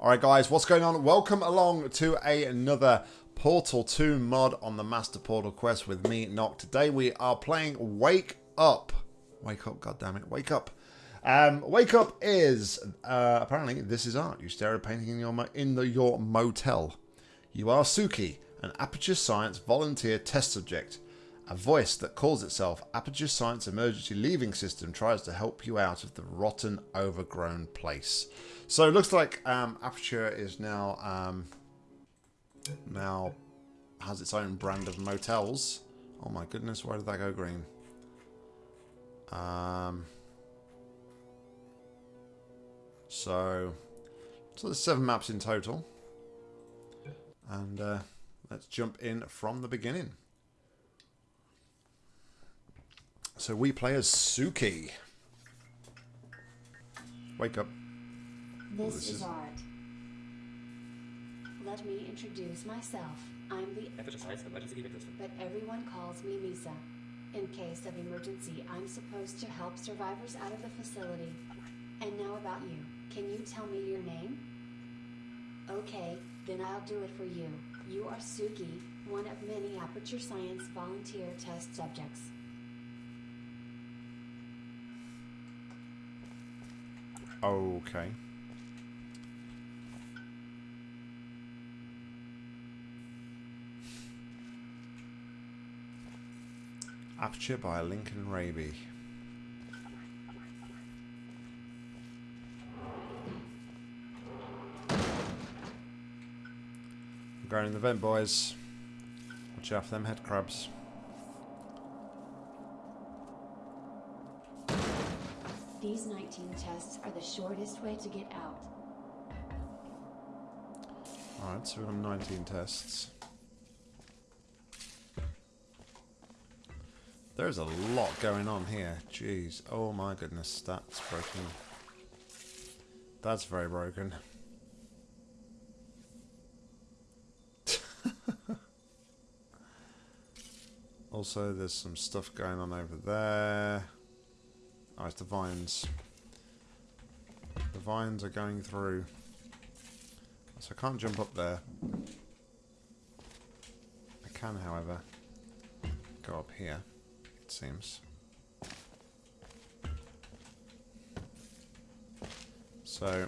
Alright guys, what's going on? Welcome along to a, another Portal 2 mod on the Master Portal Quest with me, Nock. Today we are playing Wake Up. Wake up, goddammit, wake up. Um, wake Up is, uh, apparently, this is art. You stare at a painting in your, in the, your motel. You are Suki, an Aperture Science volunteer test subject. A voice that calls itself Aperture Science Emergency Leaving System tries to help you out of the rotten, overgrown place. So it looks like um, Aperture is now um, now has its own brand of motels. Oh my goodness, why did that go green? Um, so, so there's seven maps in total. And uh, let's jump in from the beginning. So we play as Suki. Wake up. Oh, this, this is, is art. Let me introduce myself. I'm the but everyone calls me Misa. In case of emergency, I'm supposed to help survivors out of the facility. And now about you. Can you tell me your name? Okay, then I'll do it for you. You are Suki, one of many Aperture Science volunteer test subjects. Okay. Aperture by Lincoln Raby. going in the vent, boys. Watch out for them head crabs. These 19 tests are the shortest way to get out. Alright, so we've got 19 tests. There's a lot going on here. Jeez. Oh my goodness, that's broken. That's very broken. also, there's some stuff going on over there. Oh, it's the vines. The vines are going through. So I can't jump up there. I can, however, go up here, it seems. So,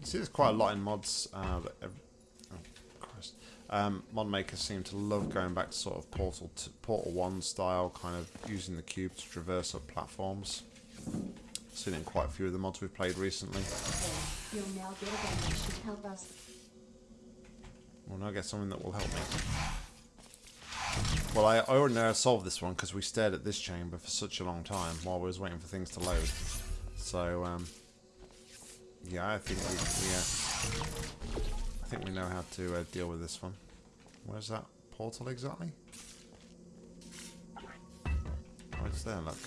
you see there's quite a lot in mods uh, that... Oh, Christ. Um, mod makers seem to love going back to sort of Portal, to, Portal 1 style, kind of using the cube to traverse up platforms. Seen in quite a few of the mods we've played recently. You'll now get a that should help us. We'll now get something that will help me. Well, I, I already know I solved this one because we stared at this chamber for such a long time while we was waiting for things to load. So, um, yeah, I think we, yeah, I think we know how to uh, deal with this one. Where's that portal exactly? Oh, it's there, look.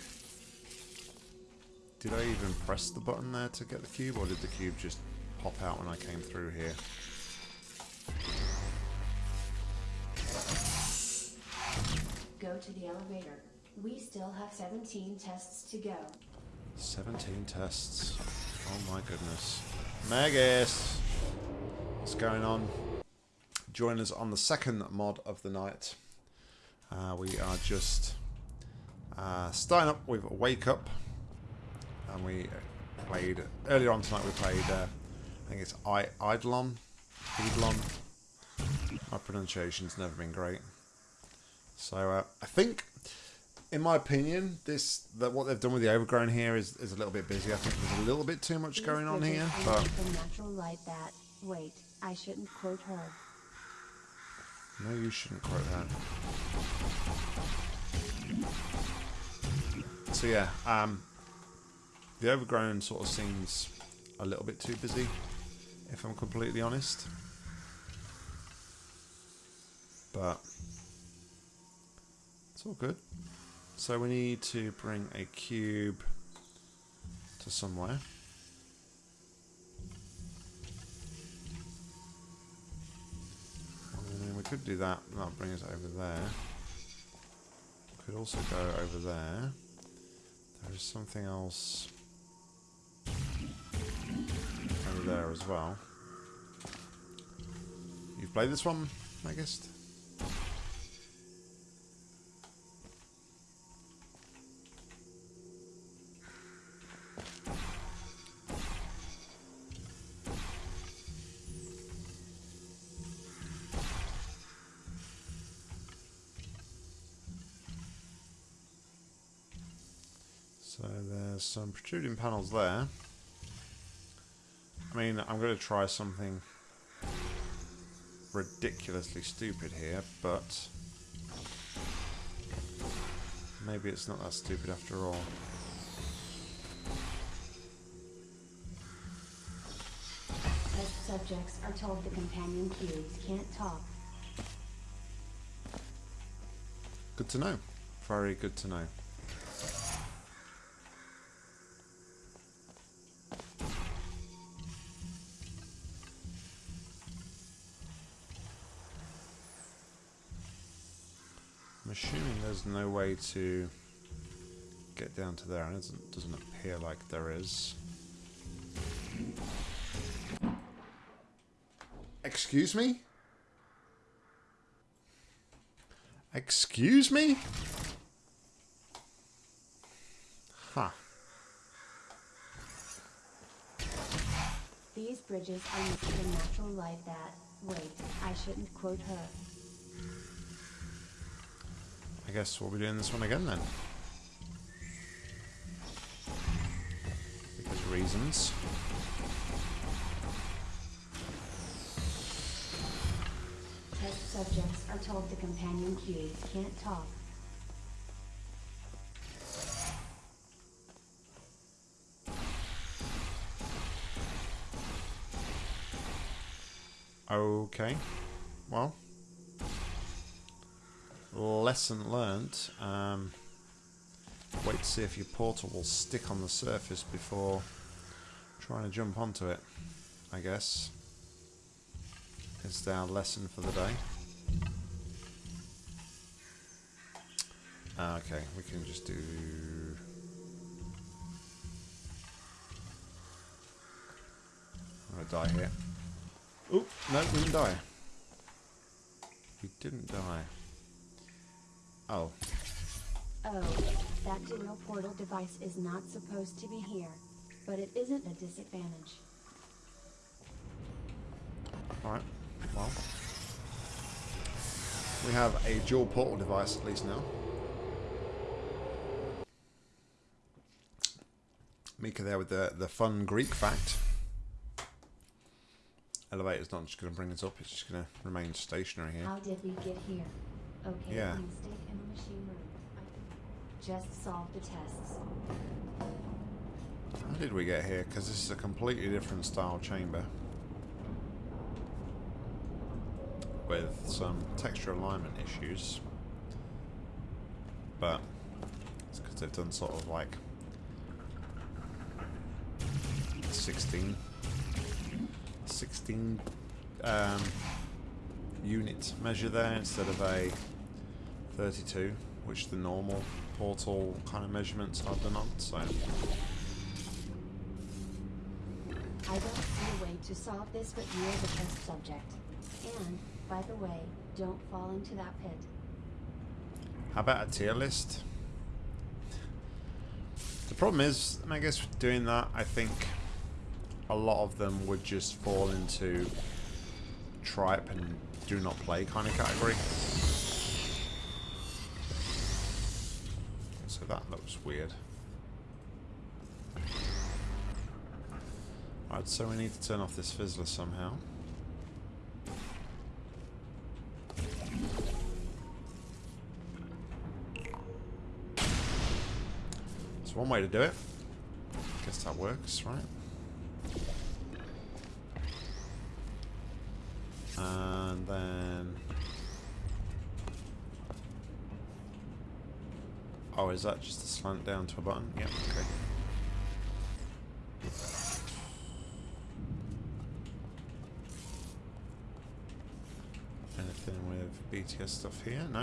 Did I even press the button there to get the cube, or did the cube just pop out when I came through here? Go to the elevator. We still have 17 tests to go. 17 tests. Oh my goodness. Magus! What's going on? Join us on the second mod of the night. Uh, we are just uh, starting up with Wake Up and we played earlier on tonight. We played, uh, I think it's I Eidolon, Eidolon. My pronunciation's never been great. So uh, I think, in my opinion, this that what they've done with the overgrown here is, is a little bit busy. I think there's a little bit too much going on here. But natural light that. Wait, I shouldn't quote her. No, you shouldn't quote her. So yeah, um, the Overgrown sort of seems a little bit too busy, if I'm completely honest. But it's all good. So we need to bring a cube to somewhere. We could do that, that'll bring us over there. We could also go over there. There's something else over there as well. You've played this one, I guess? Some protruding panels there. I mean, I'm going to try something ridiculously stupid here, but maybe it's not that stupid after all. Test subjects are told the companion cubes can't talk. Good to know. Very good to know. There's no way to get down to there, and it doesn't, doesn't appear like there is. Excuse me? Excuse me? Huh. These bridges are used for natural light that, wait, I shouldn't quote her. I guess we'll be doing this one again then. Because reasons. Test subjects are told the companion cubes can't talk. Okay. Well. Lesson learnt. Um, wait to see if your portal will stick on the surface before trying to jump onto it, I guess. Is our lesson for the day. Ah, okay, we can just do... I'm gonna die here. Oop, no, we didn't die. We didn't die. Oh, Oh, that dual portal device is not supposed to be here, but it isn't a disadvantage. alright. Well. We have a dual portal device at least now. Mika there with the, the fun Greek fact. Elevator's not just going to bring us up, it's just going to remain stationary here. How did we get here? Okay, Yeah stay in the machine room. I just solve the tests. How did we get here? Because this is a completely different style chamber. With some texture alignment issues. But it's because they've done sort of like 16 16 um, unit measure there instead of a 32 which the normal portal kind of measurements are done on so I don't see a way to solve this, but you're the best subject. And, by the way, don't fall into that pit. How about a tier list? The problem is, I guess doing that, I think a lot of them would just fall into tripe and do not play kind of category. That looks weird. Right, so we need to turn off this fizzler somehow. That's one way to do it. Guess that works, right? And then... Oh, is that just a slant down to a button? Yep, okay. Anything with BTS stuff here? No?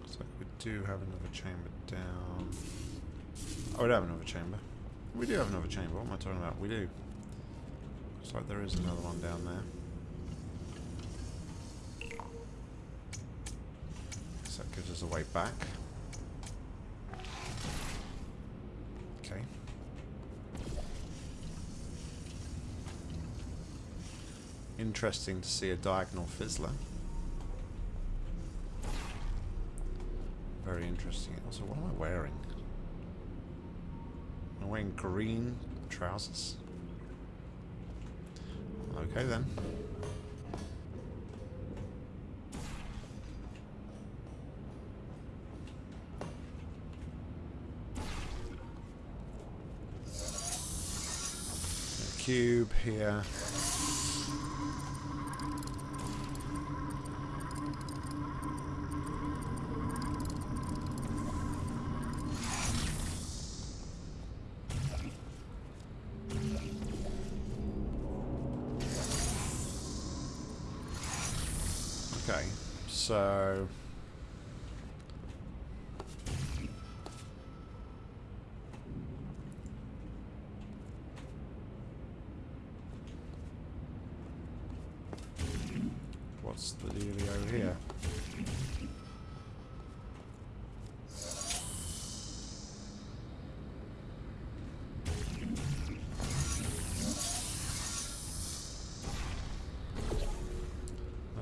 Looks like we do have another chamber down. Oh, we do have another chamber. We do have another chamber. What am I talking about? We do. Looks like there is another one down there. So that gives us a way back. Okay. Interesting to see a diagonal fizzler. Very interesting. Also, what am I wearing? I'm wearing green trousers. Okay then. A cube here.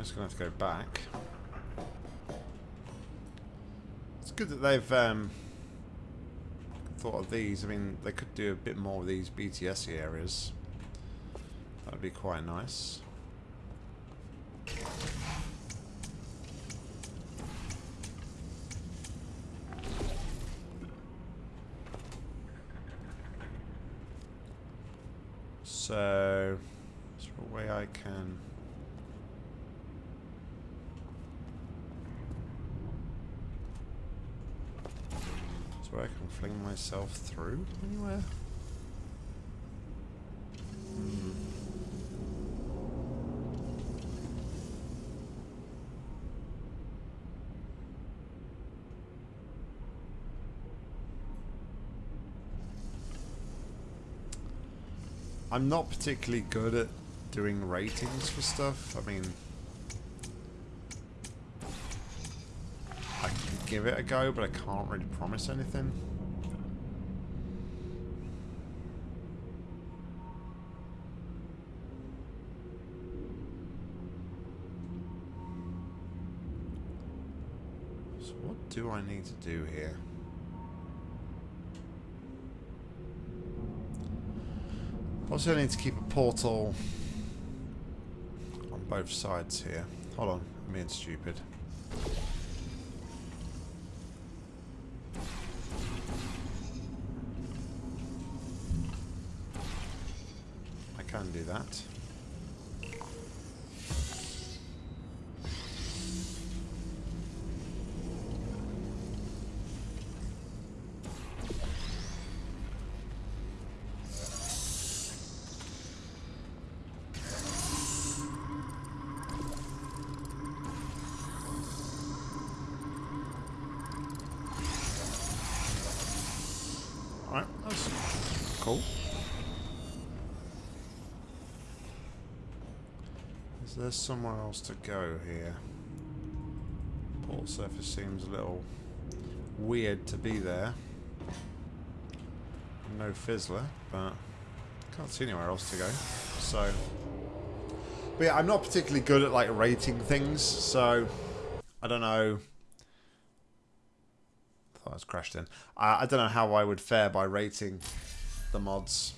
Just going to have to go back. It's good that they've um, thought of these. I mean, they could do a bit more of these BTS areas. That would be quite nice. So, is there a way I can... Is there a way I can fling myself through anywhere? Hmm. I'm not particularly good at doing ratings for stuff. I mean, I can give it a go, but I can't really promise anything. So what do I need to do here? Also, need to keep a portal on both sides here. Hold on, I'm being stupid. I can do that. Is there somewhere else to go here? Port surface seems a little weird to be there. No fizzler, but can't see anywhere else to go. So, but yeah, I'm not particularly good at like rating things, so I don't know. Thought I was crashed in. I, I don't know how I would fare by rating the mods.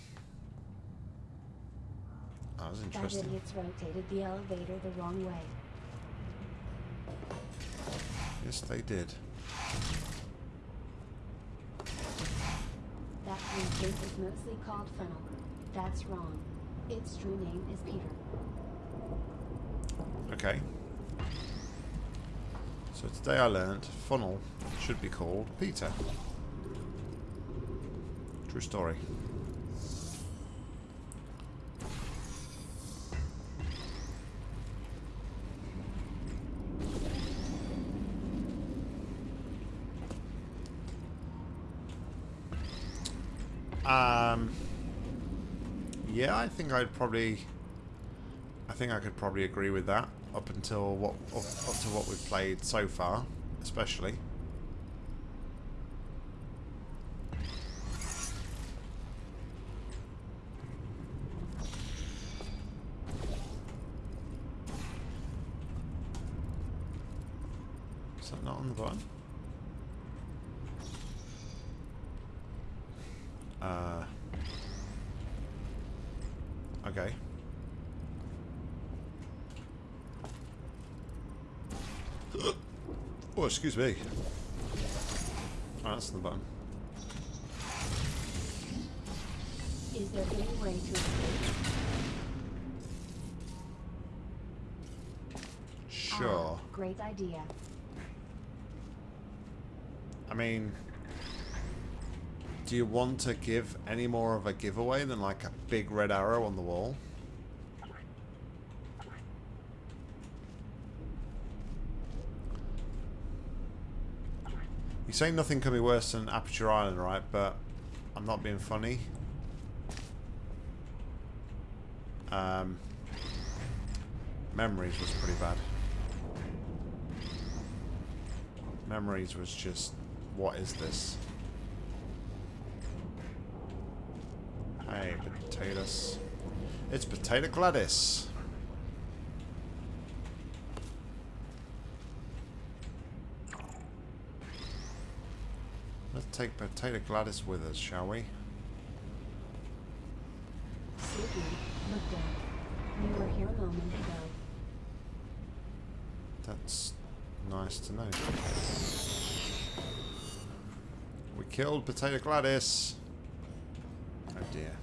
That was That idiots rotated the elevator the wrong way. Yes, they did. That blueprint is mostly called funnel. That's wrong. Its true name is Peter. Okay. So today I learned funnel should be called Peter. True story. Um, yeah, I think I'd probably I think I could probably agree with that up until what up, up to what we've played so far, especially. Is that not on the button? Uh, okay. Oh, excuse me. Oh, that's the button. Is there any way to escape? Sure. Ah, great idea. I mean, do you want to give any more of a giveaway than like a big red arrow on the wall? You say nothing could be worse than Aperture Island, right? But I'm not being funny. Um, Memories was pretty bad. Memories was just, what is this? Hey, potatoes. It's Potato GLaDOS. Let's take Potato GLaDOS with us, shall we? That's nice to know. We killed Potato GLaDOS. Oh dear.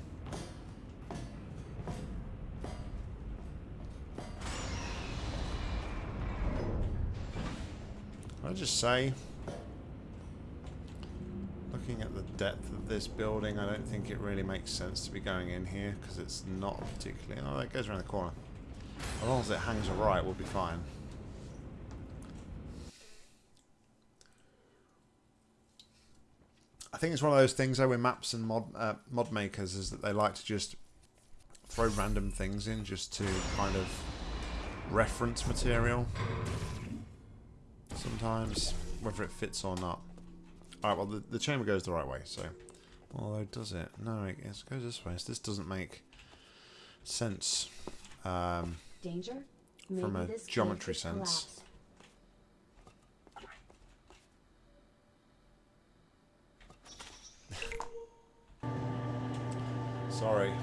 I just say, looking at the depth of this building, I don't think it really makes sense to be going in here because it's not particularly. Oh, it goes around the corner. As long as it hangs right, we'll be fine. I think it's one of those things though with maps and mod uh, mod makers is that they like to just throw random things in just to kind of reference material. Sometimes, whether it fits or not. Alright, well the, the chamber goes the right way, so... Although, does it? No, it goes this way. So this doesn't make sense. Um, Danger? From a this geometry sense. collapse. sorry.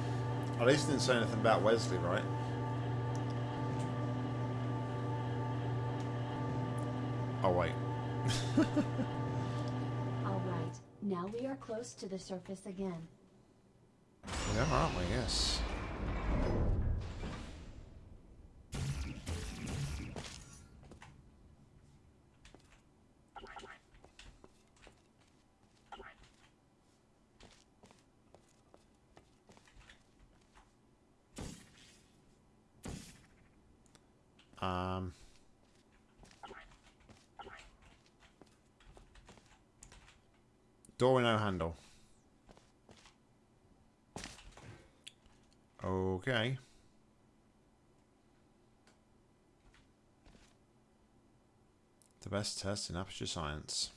At least didn't say anything about Wheatley, right? Oh, wait. Now we are close to the surface again. We are, aren't we? Yes. Door with no handle. Okay. The best test in aperture science.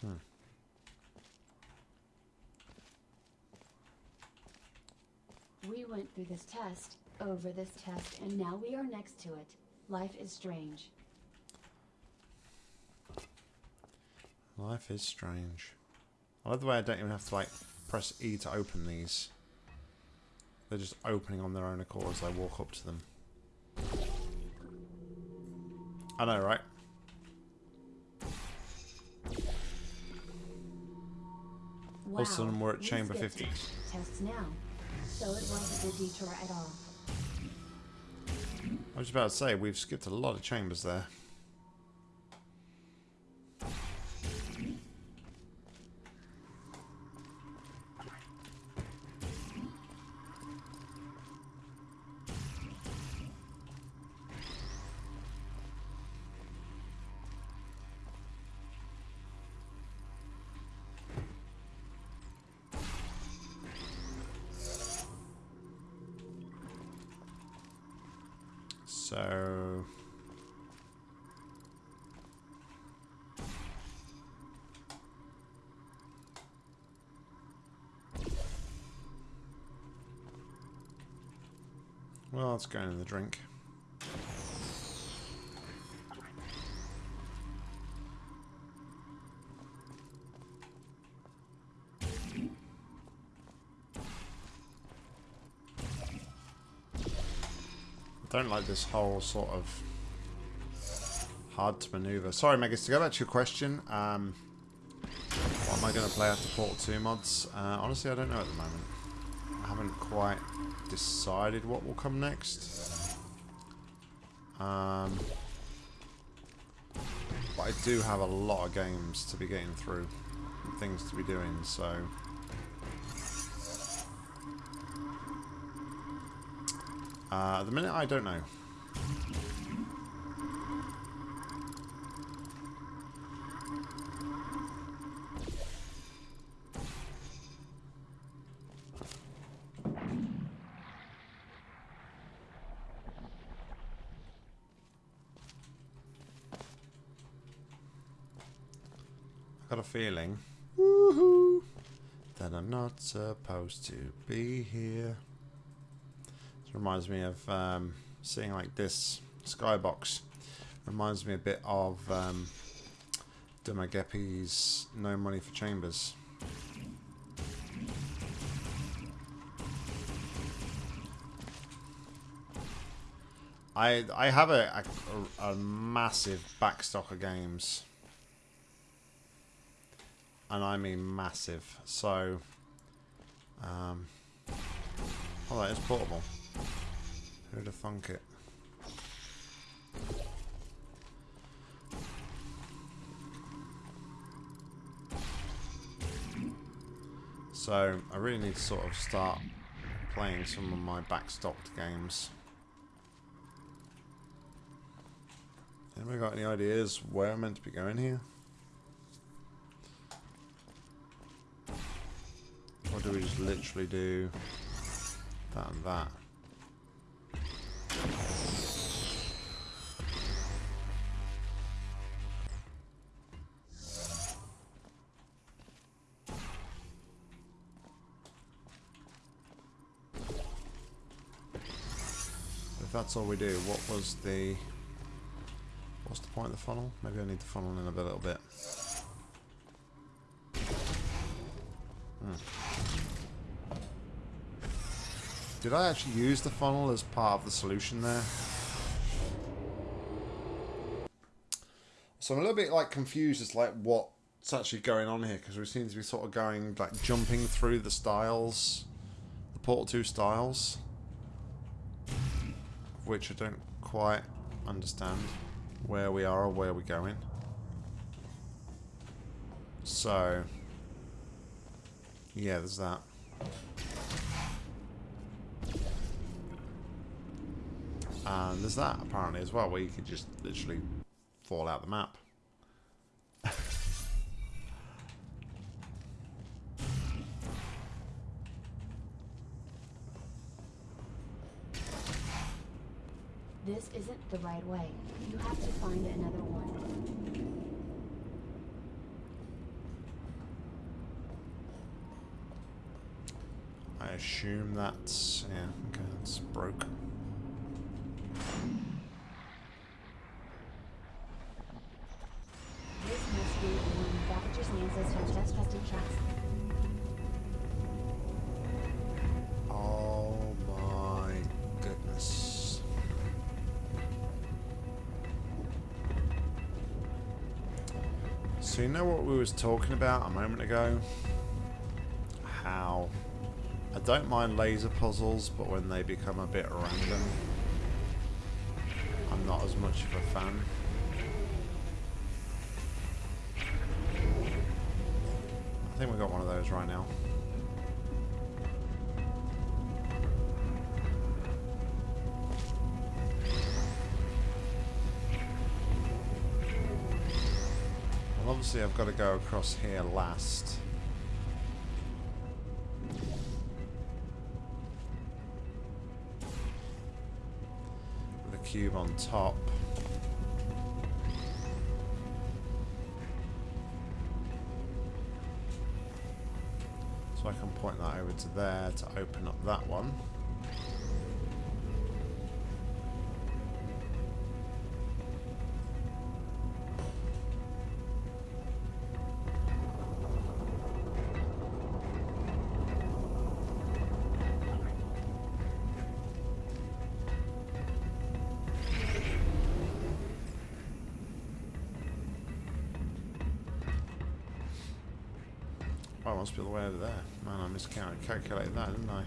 Hmm. We went through this test, over this test, and now we are next to it. Life is strange. Life is strange. I love the way I don't even have to like press E to open these. They're just opening on their own accord as I walk up to them. I know, right? Wow, All of a sudden we're at chamber 50. Tests now. So it wasn't a detour at all. I was about to say, we've skipped a lot of chambers there. Let's in the drink. I don't like this whole sort of hard to maneuver. Sorry, Megas, to go back to your question, um, what am I going to play after Portal 2 mods? Uh, honestly, I don't know at the moment. Haven't quite decided what will come next. Um, but I do have a lot of games to be getting through, things to be doing, so... Uh, at the minute, I don't know. got a feeling that I'm not supposed to be here. This reminds me of um, seeing like this skybox. Reminds me a bit of um, No Money for Chambers. I I have a, a, a massive backstock of games. And I mean massive. So, um, oh, that is portable. Who'd have thunk it? So, I really need to sort of start playing some of my backstocked games. Anybody got any ideas where I'm meant to be going here? We just literally do that and that? If that's all we do, what was the... What's the point of the funnel? Maybe I need the funnel in a little bit. Did I actually use the funnel as part of the solution there? So I'm a little bit like confused as like what's actually going on here because we seem to be sort of going like jumping through the styles, the Portal 2 styles, which I don't quite understand where we are or where we're going. So, yeah, there's that. And there's that apparently as well, where you could just literally fall out the map. This isn't the right way. You have to find another one. I assume that's yeah, okay, that's broke. This must be one of Oh my goodness. So you know what we was talking about a moment ago? How I don't mind laser puzzles, but when they become a bit random, I'm not as much of a fan. Right now. Well, obviously I've got to go across here last. With a cube on top. To there to open up that one. Must be the way over there. I miscalculated that, didn't I?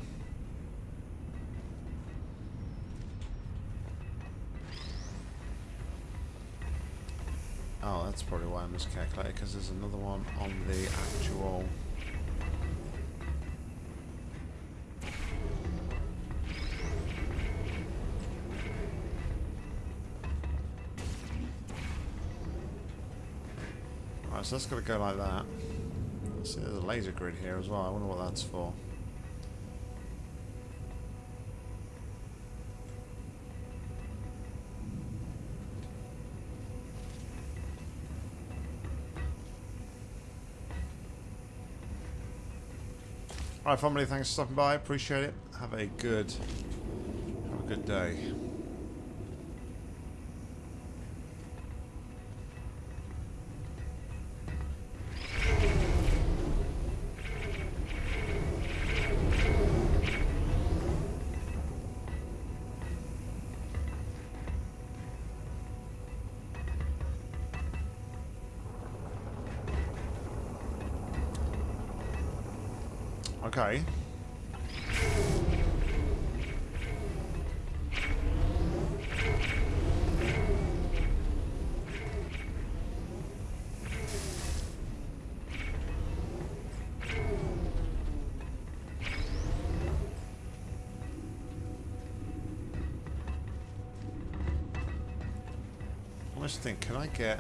Oh, that's probably why I miscalculated, because there's another one on the actual... Alright, so that's got to go like that. See, there's a laser grid here as well. I wonder what that's for. Alright family, thanks for stopping by. Appreciate it. Have a good have a good day. Think, can I get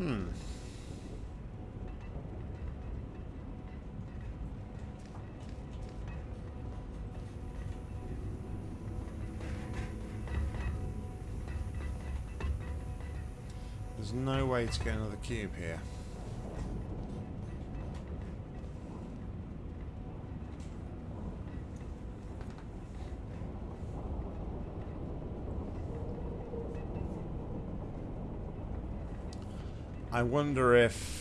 Hmm. There's no way to get another cube here. I wonder if...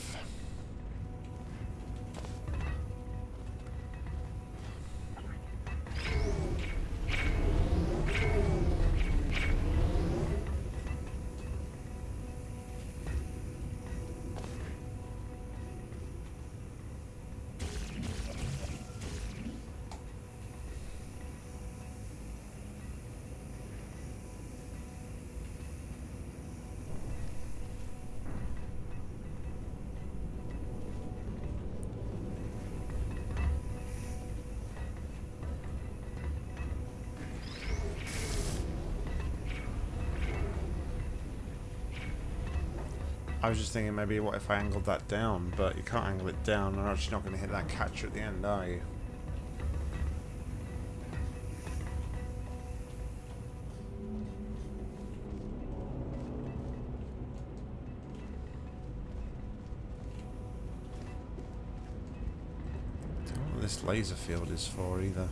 I was just thinking maybe what if I angled that down, but you can't angle it down, and I'm actually not going to hit that catcher at the end, are you? This laser field is for either.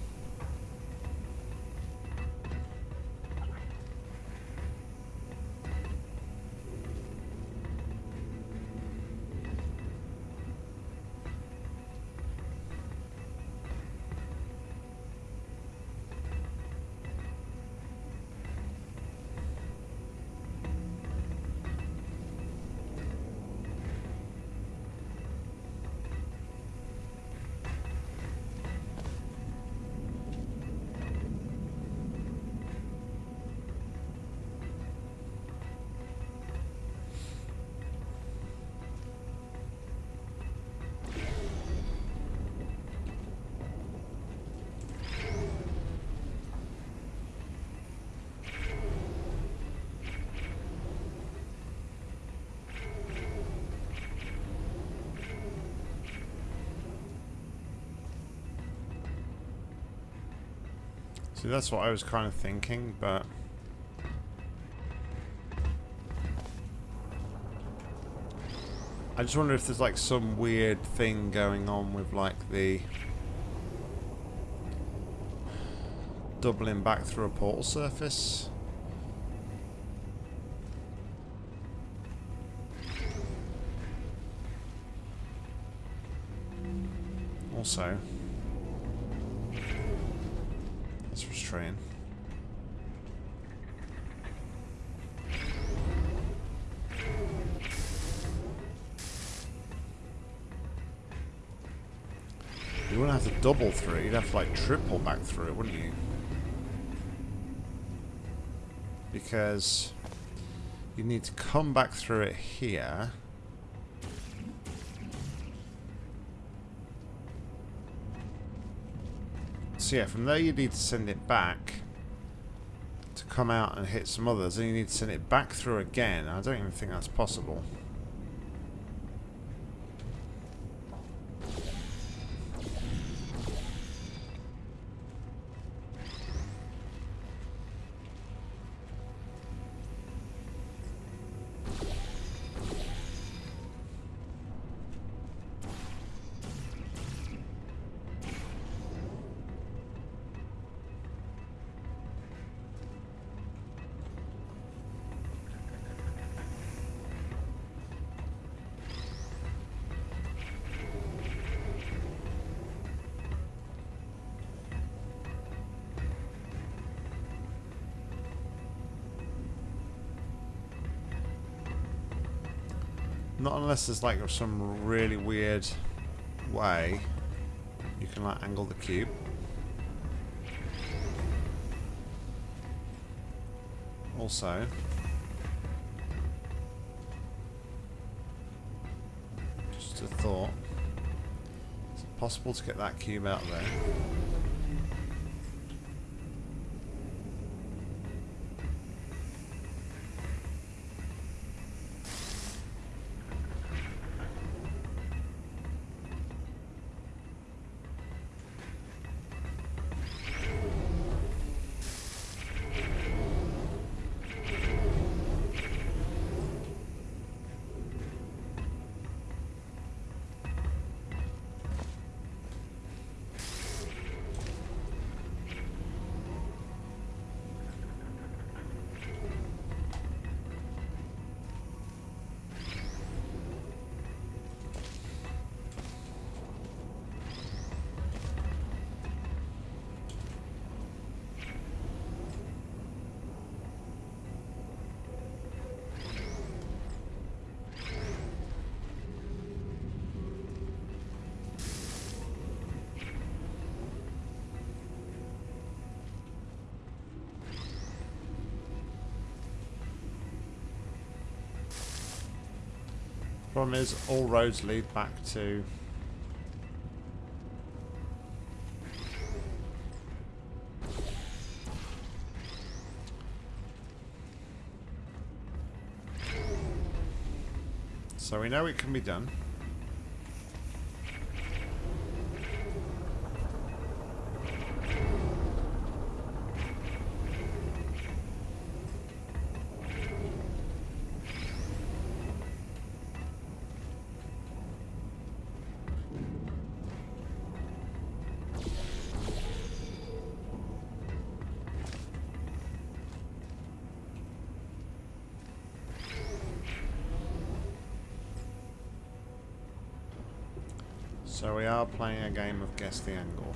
See, that's what I was kind of thinking, but... I just wonder if there's like some weird thing going on with like the doubling back through a portal surface. Also, double through it, you'd have to like triple back through it, wouldn't you? Because you need to come back through it here. So yeah, from there you need to send it back to come out and hit some others, and you need to send it back through again. I don't even think that's possible. Unless there's like some really weird way you can like angle the cube. Also, just a thought, is it possible to get that cube out there? Problem is, all roads lead back to... So we know it can be done. So we are playing a game of guess the angle.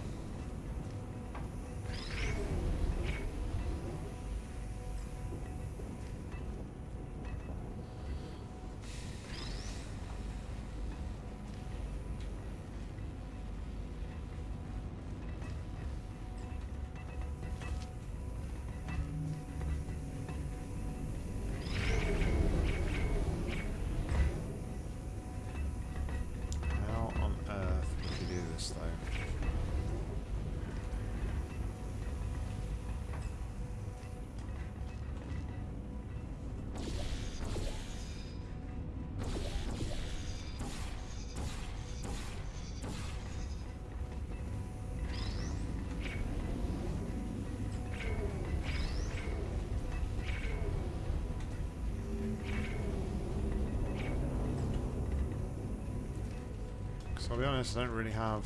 So I'll be honest, I don't really have...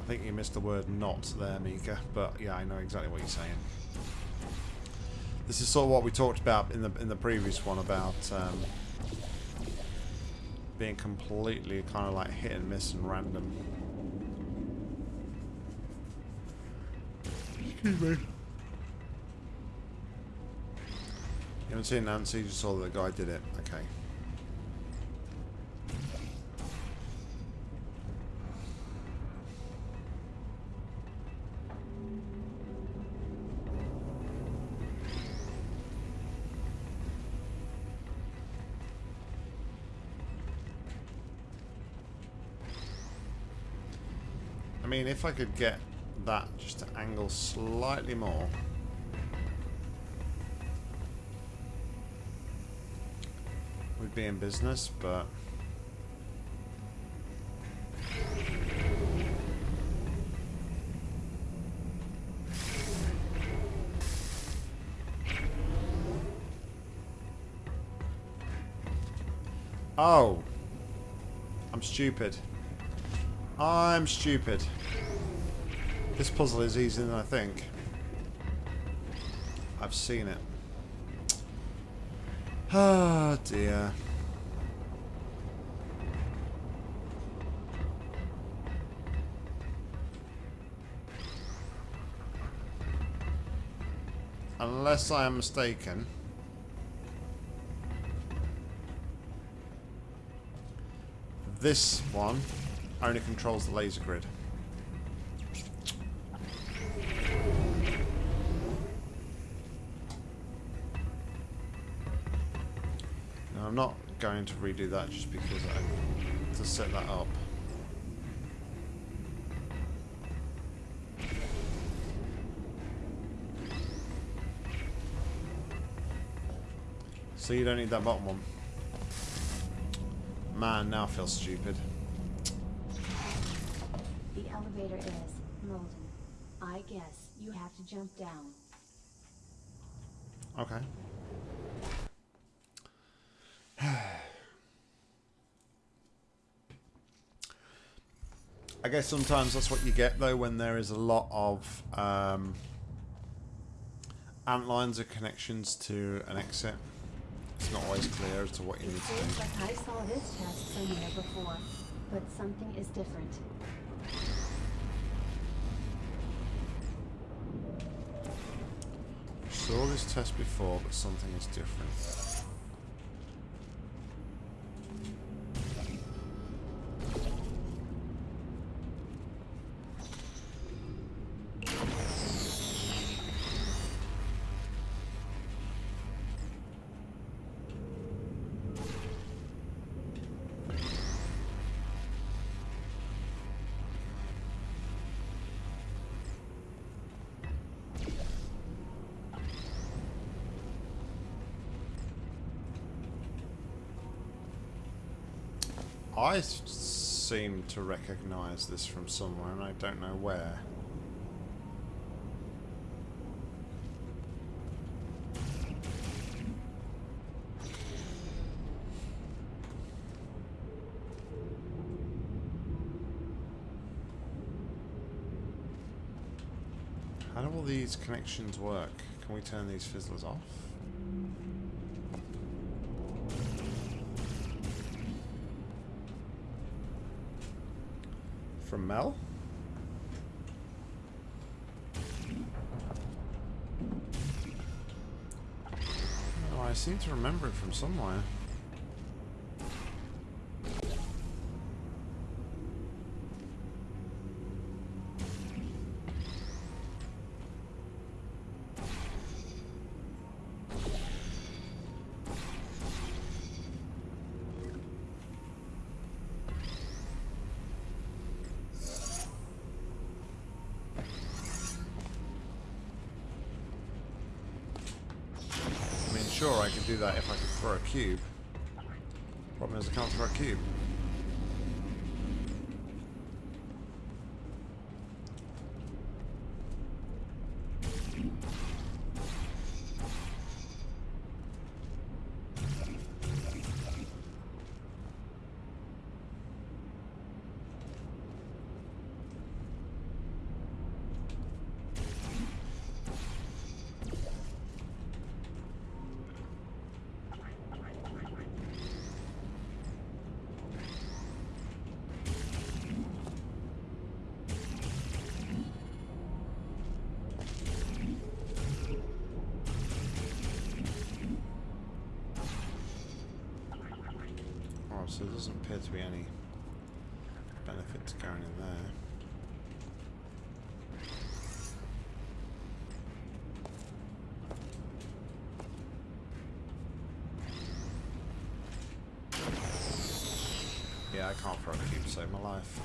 I think you missed the word not there, Mika, but yeah, I know exactly what you're saying. This is sort of what we talked about in the in the previous one about um, being completely kind of like hit and miss and random. Excuse me. You haven't seen Nancy, just saw that the guy did it. Okay. I mean, if I could get that just to angle slightly more. Be in business, but... Oh. I'm stupid. I'm stupid. This puzzle is easier than I think. I've seen it. Ah, oh, dear. Unless I am mistaken. This one only controls the laser grid. Now, I'm not going to redo that just because I have to set that up. So you don't need that bottom one. Man, now I feel stupid. The elevator is molten. I guess you have to jump down. Okay. I guess sometimes that's what you get though when there is a lot of um, ant lines or connections to an exit. It's not always clear as to what you It need to do. like I saw this test somewhere before, but something is different. Saw this test before, but something is different. I seem to recognize this from somewhere, and I don't know where. How do all these connections work? Can we turn these fizzlers off? Mel? Oh, I seem to remember it from somewhere. I mean, sure, I could do that if I could throw a cube. Problem is, I can't throw a cube. So there doesn't appear to be any benefit to going in there. Yeah, I can't throw a cube to save my life.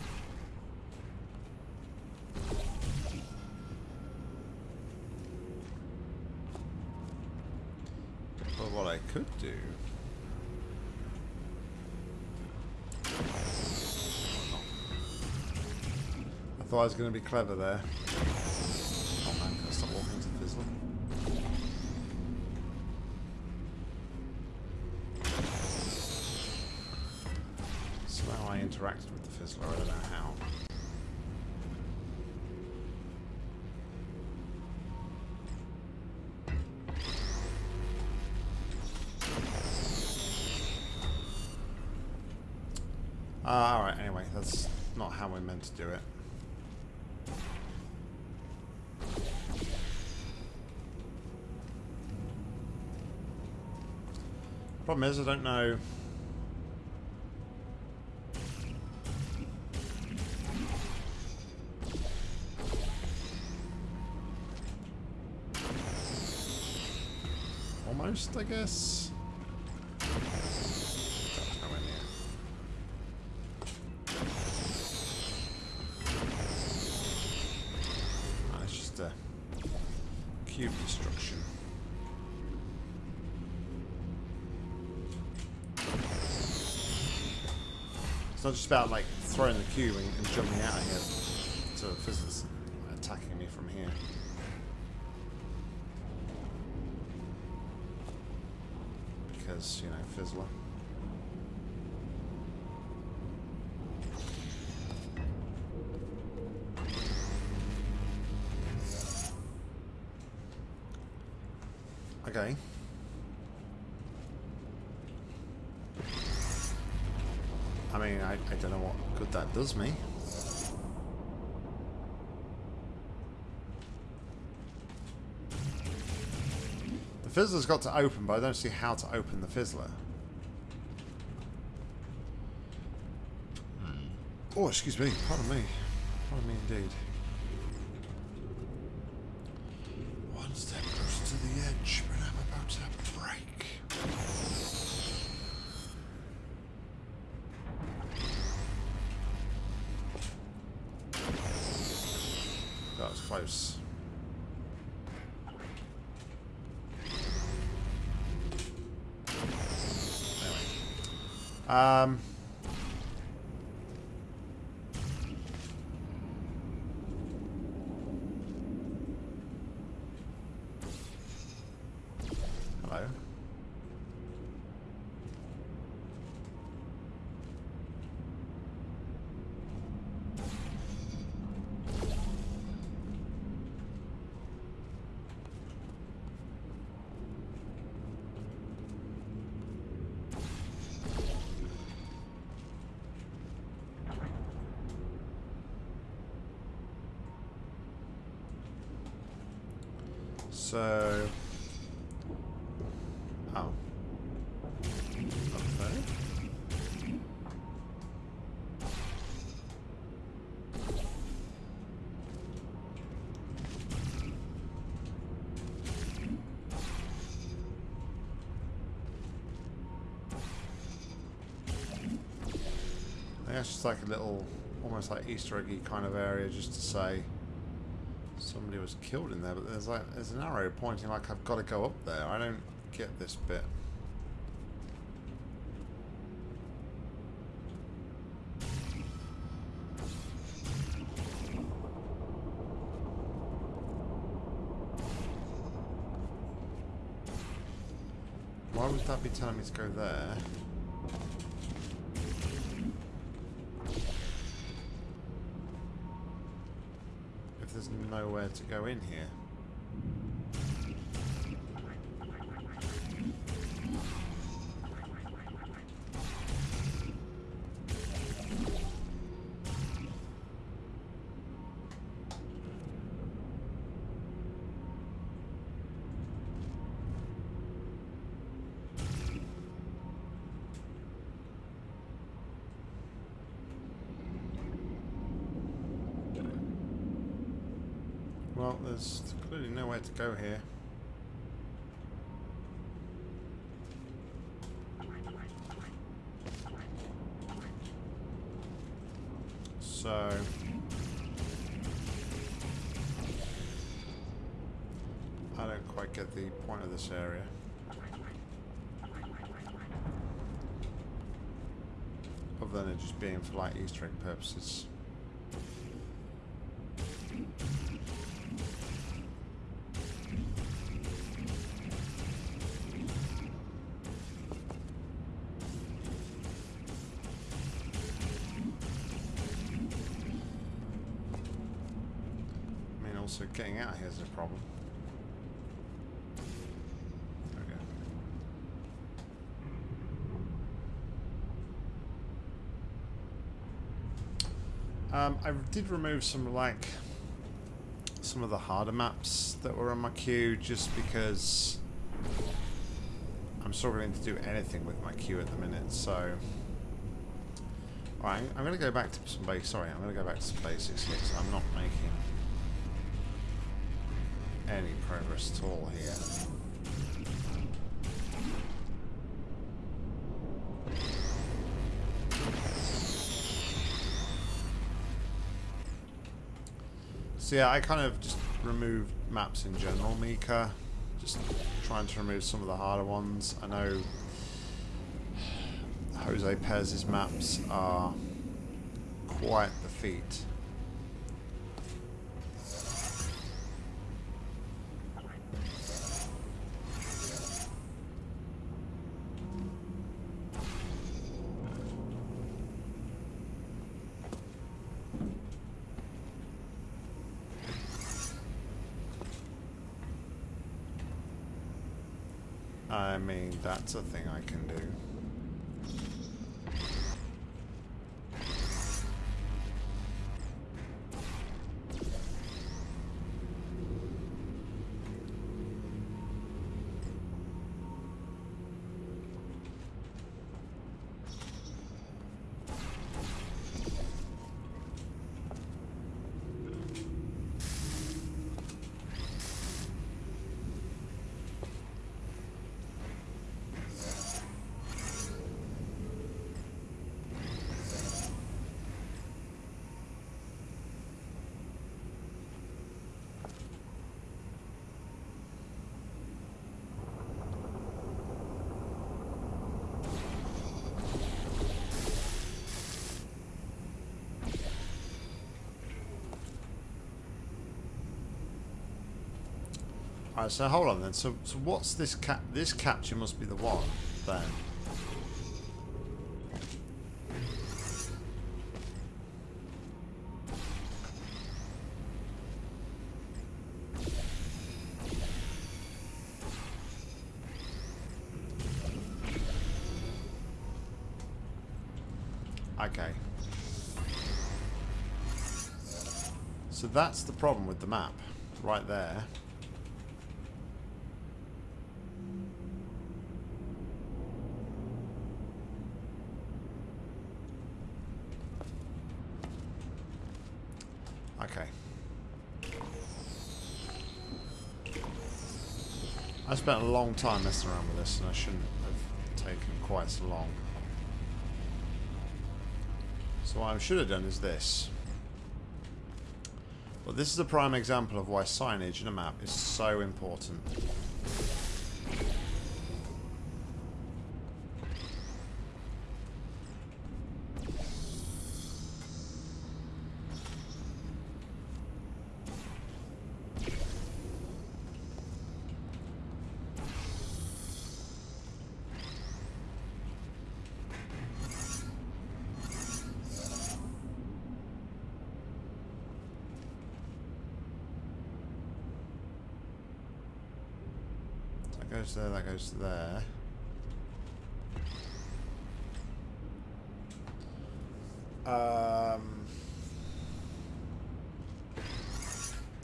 But what I could do... I thought I was going to be clever there. Oh man, can I stop walking fizzler? Somehow I interacted with the fizzler, I don't know how. Uh, alright, anyway, that's not how we're meant to do it. Problem is, I don't know... Almost, I guess. Ah, just a cube destruction. It's not just about like throwing the cube and, and jumping out of here to fizzles attacking me from here. Because, you know, Fizzler. Okay. I mean, I, I don't know what good does me. The Fizzler's got to open, but I don't see how to open the Fizzler. Hmm. Oh, excuse me. Pardon me. Pardon me indeed. One step closer to the edge, but I'm about to break. That was close. Anyway. Um... Hello. So... Oh. That's just like a little, almost like Easter eggy kind of area just to say somebody was killed in there, but there's like there's an arrow pointing like I've got to go up there. I don't get this bit. Why would that be telling me to go there? To go in here. To go here. So... I don't quite get the point of this area. Other than it just being for like Easter egg purposes. Did remove some like some of the harder maps that were on my queue just because I'm struggling to do anything with my queue at the minute. So, alright, I'm going to go back to some basics. Sorry, I'm going to go back to some basics here. 'cause I'm not making any progress at all here. So yeah, I kind of just removed maps in general, Mika. Just trying to remove some of the harder ones. I know Jose Pez's maps are quite the feat. I mean, that's a thing I can do. Alright, so hold on then. So, so what's this cap? This capture must be the one then. Okay. So that's the problem with the map, right there. Okay. I spent a long time messing around with this and I shouldn't have taken quite so long. So what I should have done is this. Well, this is a prime example of why signage in a map is so important. There, that goes there. Um,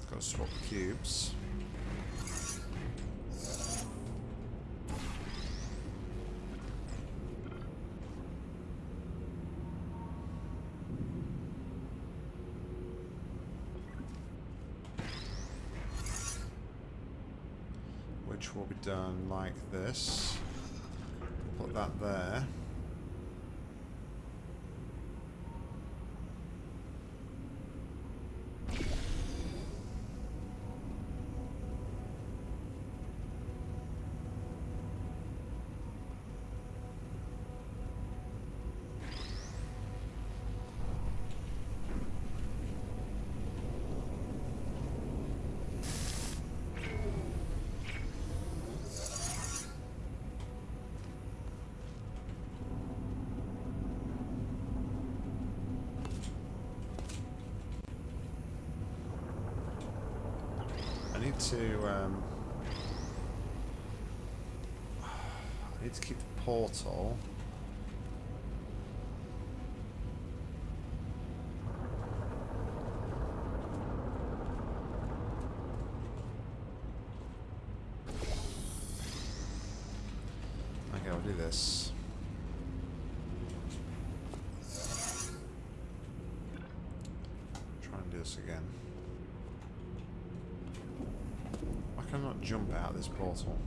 got to swap the cubes. will be done like this. Put that there. I need to um, I need to keep the portal. Okay, I'll do this. Try and do this again. Why can I not jump out of this portal?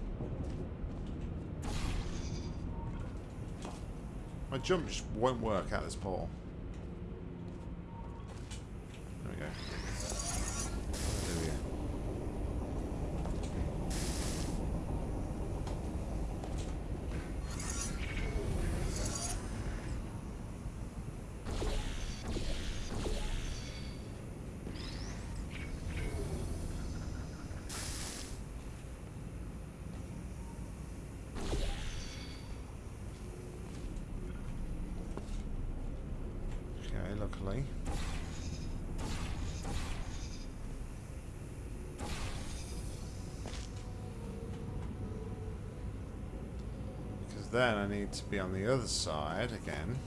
My jump won't work of this portal. There we go. There we go. Okay, luckily. Because then I need to be on the other side again.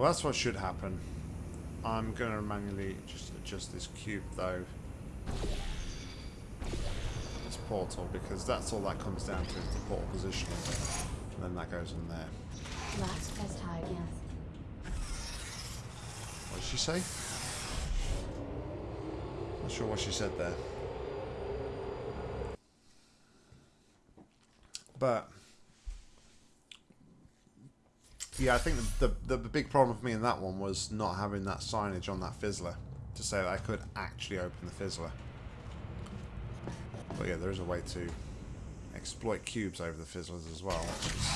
Well, that's what should happen. I'm going to manually just adjust this cube, though. This portal, because that's all that comes down to, is the portal positioning. And then that goes in there. Last test high again. What did she say? Not sure what she said there. But yeah, I think the, the the big problem for me in that one was not having that signage on that fizzler to say that I could actually open the fizzler. But yeah, there is a way to exploit cubes over the fizzlers as well, which is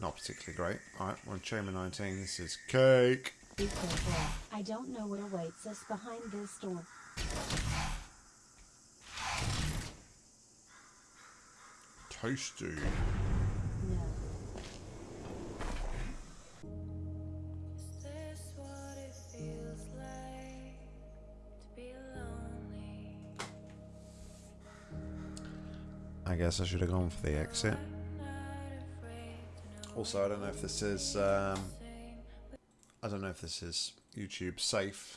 not particularly great. Alright, we're on chamber 19. This is cake. Be careful. I don't know what awaits us behind this door. Toasty. Guess I should have gone for the exit. Also, I don't know if this is. Um, I don't know if this is YouTube safe.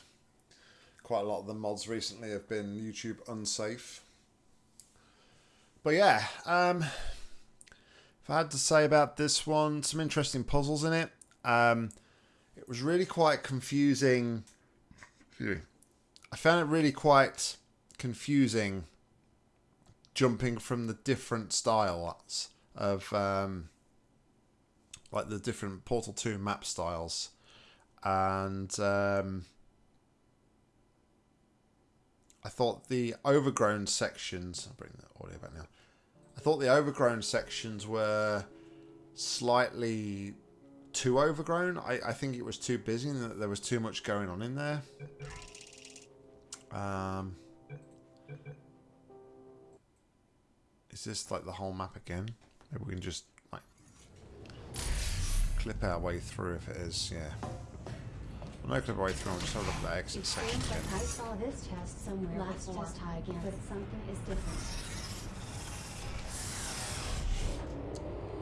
Quite a lot of the mods recently have been YouTube unsafe. But yeah, um, if I had to say about this one, some interesting puzzles in it. Um, it was really quite confusing. I found it really quite confusing jumping from the different styles of um, like the different Portal 2 map styles. And um, I thought the overgrown sections. I'll bring the audio back now. I thought the overgrown sections were slightly too overgrown. I, I think it was too busy and that there was too much going on in there. Um, Is this like the whole map again? Maybe we can just like clip our way through if it is, yeah. Well, no clip our way through, I'll just have a look at that exit It section again. like I saw this chest somewhere last before, chest high again, but something is different.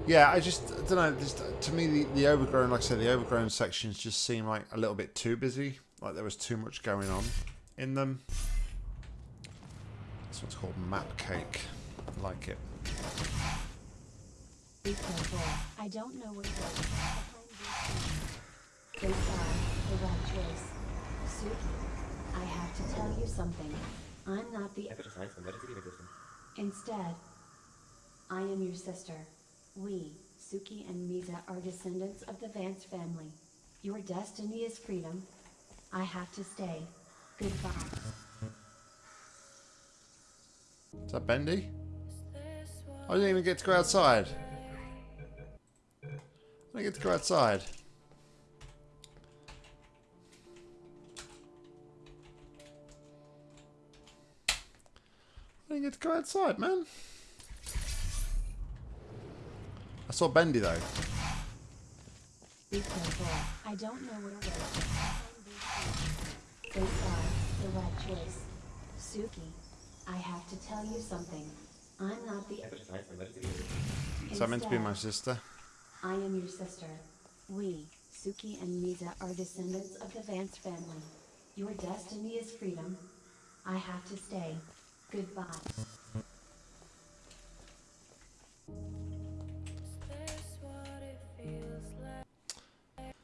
Yeah, I just I don't know. Just, uh, to me, the, the overgrown, like I said, the overgrown sections just seem like a little bit too busy. Like there was too much going on in them. This one's called Map Cake. I like it. Be careful. I don't know what it is. behind these things. They are the right choice. Suki, I have to tell you something. I'm not the. Epische Eis Emergency Gear System. Instead, I am your sister. We, Suki and Misa, are descendants of the Vance family. Your destiny is freedom. I have to stay. Goodbye. Is that Bendy? I didn't even get to go outside. I didn't get to go outside. I didn't get to go outside, man. I saw Bendy though. Be careful. I don't know what it is. They are the right choice. Suki, I have to tell you something. I'm not the. Epische Eis Emergency Gear Is that meant to be my sister? I am your sister. We, Suki and Misa, are descendants of the Vance family. Your destiny is freedom. I have to stay. Goodbye. This what it feels like.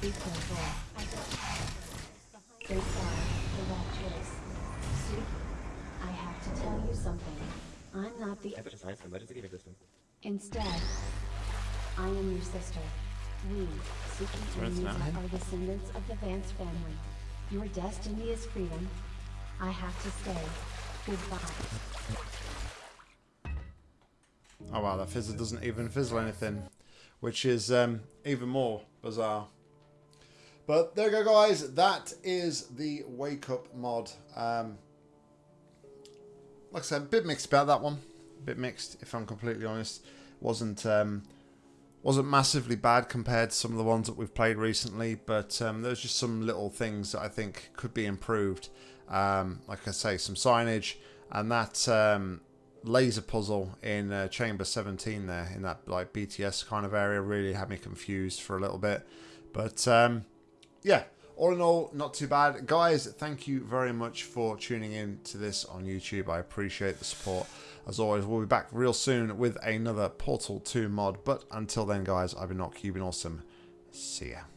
Be careful. You something. I'm not the. Epische Eis Emergency Gear System. Instead, I am your sister. We, Suki and anything out Misa, are descendants of the Vance family. Your destiny is freedom. I have to stay. Goodbye. Oh wow, that fizzle doesn't even fizzle anything, which is um, even more bizarre. But there you go, guys. That is the Wake Up mod. Um, like I said, a bit mixed about that one. A bit mixed, if I'm completely honest. wasn't um, wasn't massively bad compared to some of the ones that we've played recently, but um, there's just some little things that I think could be improved. Um, like I say, some signage and that um, laser puzzle in uh, Chamber 17 there, in that like BTS kind of area, really had me confused for a little bit. But um, yeah, all in all, not too bad. Guys, thank you very much for tuning in to this on YouTube. I appreciate the support. As always, we'll be back real soon with another Portal 2 mod. But until then, guys, I've been not Cuban Awesome. See ya.